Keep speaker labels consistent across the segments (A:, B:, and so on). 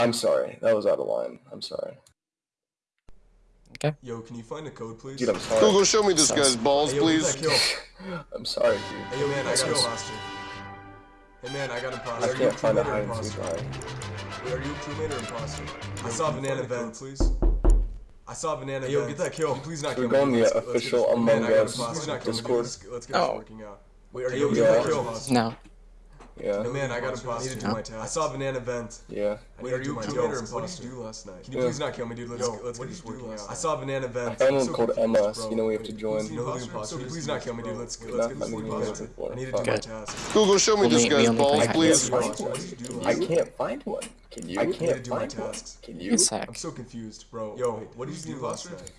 A: I'm sorry. That was out of line. I'm sorry. Okay.
B: Yo, can you find a code, please?
A: Dude, I'm sorry.
C: Google, show me this
D: Sounds-
C: guy's balls,
B: hey, yo,
C: please.
B: Get that kill.
A: I'm sorry, dude.
B: Hey, yo, man, I got
A: Sounds-
B: imposter. Hey, man, I got imposter.
A: I
B: Are you
A: can't find a
B: crewmate or
A: hide
B: imposter? Wait, are you a crewmate or imposter? I saw banana vent, please. I saw banana hey, yo, get that kill. Please not
A: We're
B: kill
A: going
B: me.
A: the
B: Let's- let's
A: official Among Us
B: imposter. Please not kill me, dude.
A: Discord.
B: Let's, let's get
D: Oh.
B: this working out. Wait, are you
A: Yeah.
B: get that kill?
D: No.
A: Yeah.
B: Hey, man, I got imposter. I need to do my task. I saw banana vent.
A: Yeah.
B: Wait, are you crewmate or imposter? What did you do last night? Can you
A: Yeah.
B: please not kill me, dude? Let's, let's get this working out. I saw banana vent.
A: found one
B: so
A: called
B: confused,
A: Emma, you know we have to
B: Wait,
A: join.
B: who's the imposter? So please not kill me, dude. Let's, let's get this working out. I need to
A: Fuck.
B: do my
D: Okay.
B: task.
C: Google, show me this
D: we- we
C: guy's balls, please.
D: and
A: Find
D: seek.
A: one.
B: What did you do
A: I can't find one. Can you? I can't
B: do my
A: find one.
B: tasks.
A: Can
D: One
A: you?
D: sec.
B: I'm so confused, bro. Yo, what did you do last night?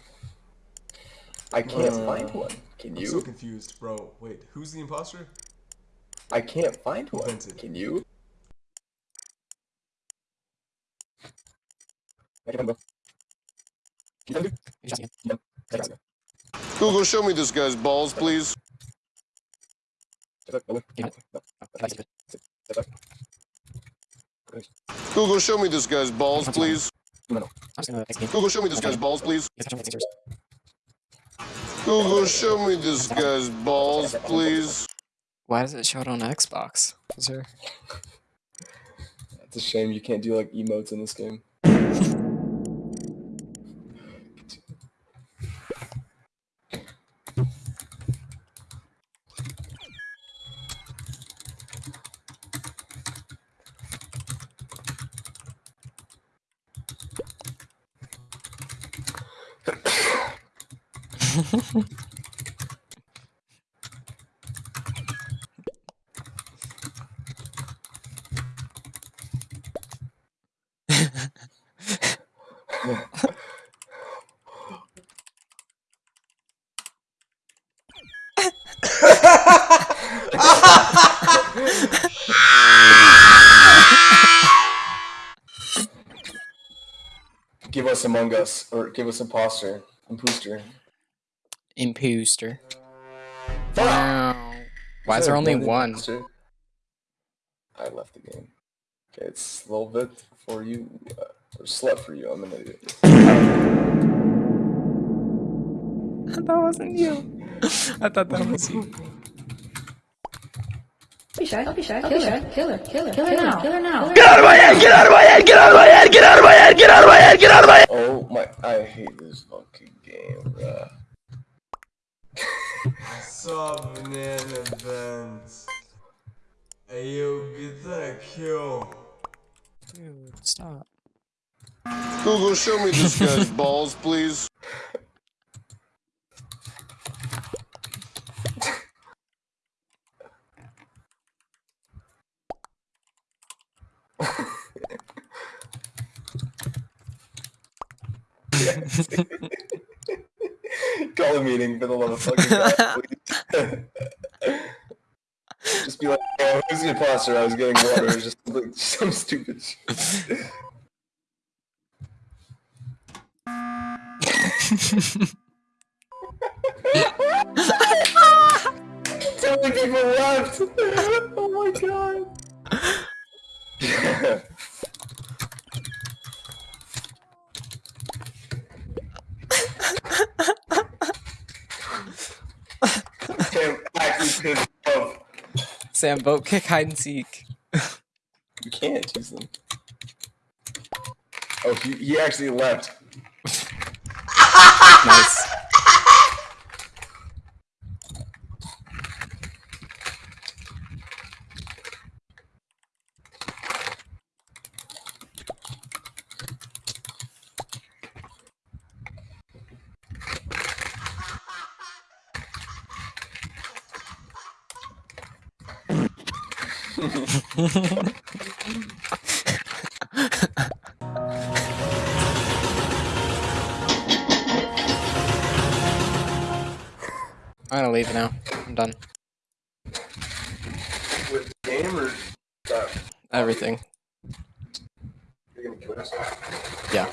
A: I can't
B: Uh,
A: find one. Can you?
B: I'm so confused, bro. Wait, who's the imposter?
A: I can't find one.
B: Invented.
A: Can you? Can find one. Can you find it?
D: You just-
A: Yeah. I got it.
C: Google, show me this guy's balls, please.
A: Is that better?
D: Yeah.
A: No.
D: I like it.
A: Is that better?
C: Google, show me this guy's balls, please.
D: I'm just gonna X game.
C: Google, show me this guy's balls, please.
D: Yes, I'm gonna take
C: Google, show me this guy's balls, please.
D: Why does it show it on Xbox? Is there?
A: It's a shame you can't do like emotes in this game. Give us Among Us, or give us Imposter. Imposter.
D: Imposter. Wow. Why is there only one?
A: Imposter? I left the game. Okay, it's a little bit for you, uh, or slept for you. I'm an idiot.
D: that wasn't you. I thought that was you.
E: Don't be shy, don't be shy. Kill her, kill her, kill her, kill her now, kill her now.
A: Oh my! I hate this fucking game, bruh.
B: I saw banana vent. Hey, yo, get that kill.
D: Dude, stop.
C: Google, show me this guy's balls, please.
A: Call a meeting for the love of fucking God, please. Just be like, oh, who's the imposter? I was getting water. It was just like some stupid shit. Many people left. Oh my god. Damn, actually pissed.
D: Sam, vote kick hide and seek.
A: You can't use them. Oh, he, he actually left.
D: Nice. I'm gonna leave now. I'm done.
A: With game or that?
D: Everything.
A: You're gonna kill us?
D: Yeah.